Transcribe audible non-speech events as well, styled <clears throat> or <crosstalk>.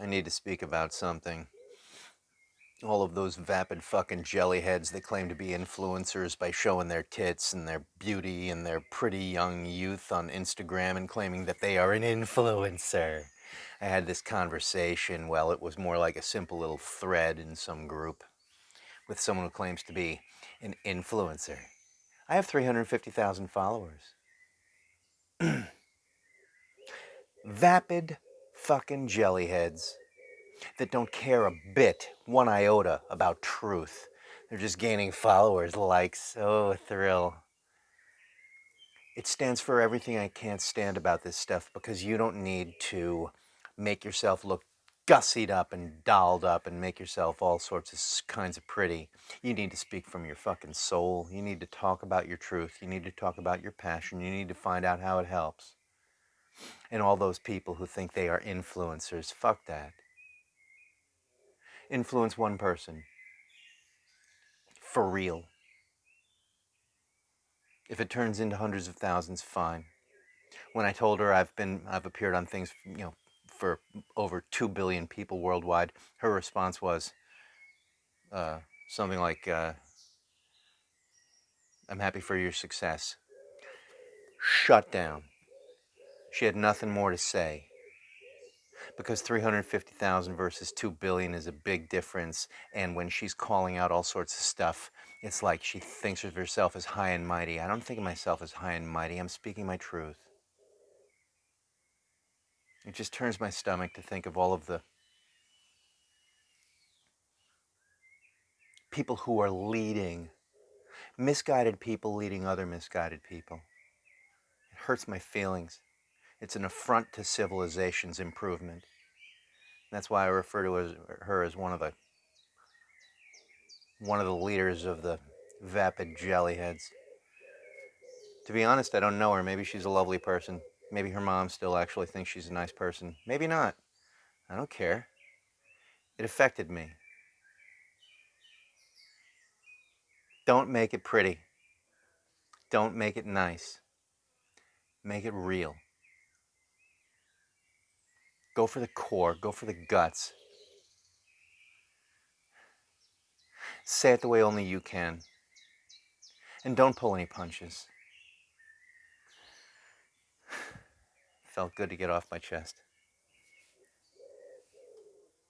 I need to speak about something. All of those vapid fucking jellyheads that claim to be influencers by showing their tits and their beauty and their pretty young youth on Instagram and claiming that they are an influencer. I had this conversation, well, it was more like a simple little thread in some group with someone who claims to be an influencer. I have 350,000 followers. <clears throat> Vapid fucking jellyheads that don't care a bit, one iota, about truth. They're just gaining followers, likes, oh, a thrill. It stands for everything I can't stand about this stuff because you don't need to make yourself look gussied up and dolled up and make yourself all sorts of kinds of pretty. You need to speak from your fucking soul. You need to talk about your truth. You need to talk about your passion. You need to find out how it helps. And all those people who think they are influencers, fuck that. Influence one person. For real. If it turns into hundreds of thousands, fine. When I told her I've been, I've appeared on things, you know, for over 2 billion people worldwide, her response was uh, something like, uh, I'm happy for your success. Shut down. She had nothing more to say. Because 350,000 versus 2 billion is a big difference. And when she's calling out all sorts of stuff, it's like she thinks of herself as high and mighty. I don't think of myself as high and mighty. I'm speaking my truth. It just turns my stomach to think of all of the people who are leading, misguided people leading other misguided people. It hurts my feelings. It's an affront to civilization's improvement. That's why I refer to her as one of the one of the leaders of the vapid jellyheads. To be honest, I don't know her. Maybe she's a lovely person. Maybe her mom still actually thinks she's a nice person. Maybe not. I don't care. It affected me. Don't make it pretty. Don't make it nice. Make it real. Go for the core, go for the guts. Say it the way only you can. And don't pull any punches. <sighs> Felt good to get off my chest.